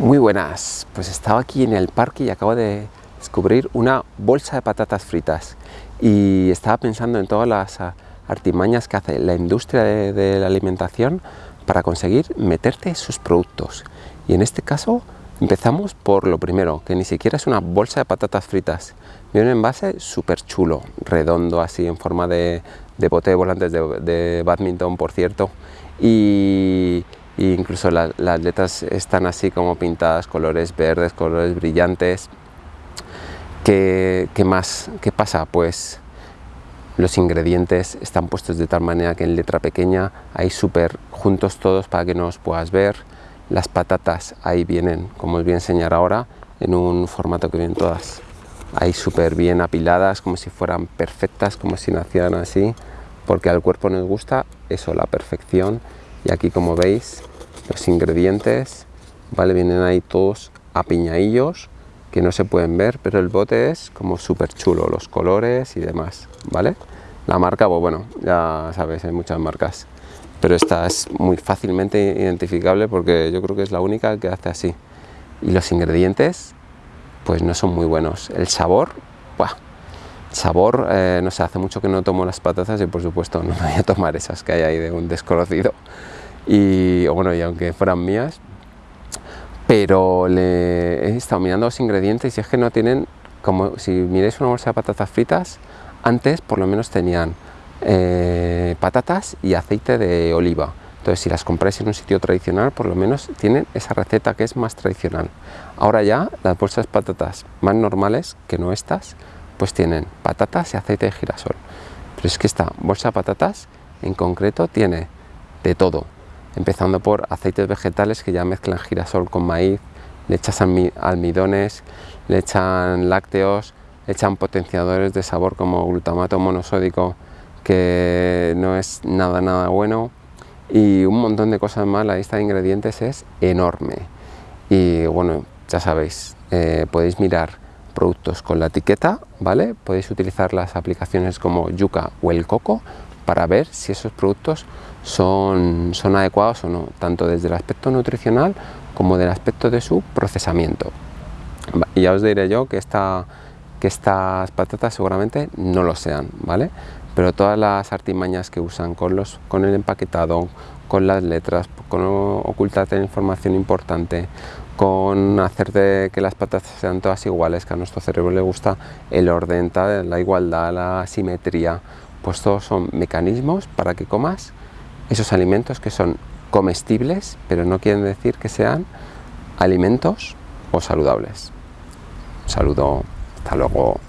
Muy buenas, pues estaba aquí en el parque y acabo de descubrir una bolsa de patatas fritas. Y estaba pensando en todas las artimañas que hace la industria de, la alimentación para conseguir meterte sus productos. Y en este caso empezamos por lo primero, que ni siquiera es una bolsa de patatas fritas. Viene un envase súper chulo, redondo así en forma de, bote de volantes de, de badminton por cierto. Y incluso las letras están así como pintadas, colores verdes, colores brillantes. ¿Qué, más? ¿Qué pasa? Pues los ingredientes están puestos de tal manera que en letra pequeña hay súper juntos todos para que no os puedas ver. Las patatas ahí vienen, como os voy a enseñar ahora, en un formato que vienen todas ahí súper bien apiladas, como si fueran perfectas, como si nacieran así, porque al cuerpo nos gusta eso, la perfección. Y aquí como veis los ingredientes, ¿vale? Vienen ahí todos apiñadillos que no se pueden ver, pero el bote es como súper chulo, los colores y demás, ¿vale? La marca, pues bueno, ya sabes, hay muchas marcas, pero esta es muy fácilmente identificable porque yo creo que es la única que hace así. Y los ingredientes, pues no son muy buenos. El sabor, ¡buah! sabor, eh, no sé, hace mucho que no tomo las patatas y por supuesto no voy a tomar esas que hay ahí de un desconocido y bueno, y aunque fueran mías, pero le he estado mirando los ingredientes y es que no tienen, como si miréis una bolsa de patatas fritas, antes por lo menos tenían eh, patatas y aceite de oliva. Entonces, si las compráis en un sitio tradicional, por lo menos tienen esa receta que es más tradicional. Ahora ya, las bolsas de patatas más normales, que no estas, pues tienen patatas y aceite de girasol. Pero es que esta bolsa de patatas en concreto tiene de todo empezando por aceites vegetales que ya mezclan girasol con maíz, le echas almidones, le echan lácteos, le echan potenciadores de sabor como glutamato monosódico que no es nada nada bueno y un montón de cosas más, la lista de ingredientes es enorme y bueno, ya sabéis, eh, podéis mirar productos con la etiqueta, ¿vale? Podéis utilizar las aplicaciones como Yuka o el Coco para ver si esos productos son, son adecuados o no, tanto desde el aspecto nutricional como del aspecto de su procesamiento. Y ya os diré yo que, esta, que estas patatas seguramente no lo sean, ¿vale? Pero todas las artimañas que usan con, los, con el empaquetado, con las letras, con ocultarte información importante, con hacer de que las patatas sean todas iguales, que a nuestro cerebro le gusta el orden, la igualdad, la simetría, pues todos son mecanismos para que comas esos alimentos que son comestibles, pero no quieren decir que sean alimentos o saludables. Un saludo, hasta luego.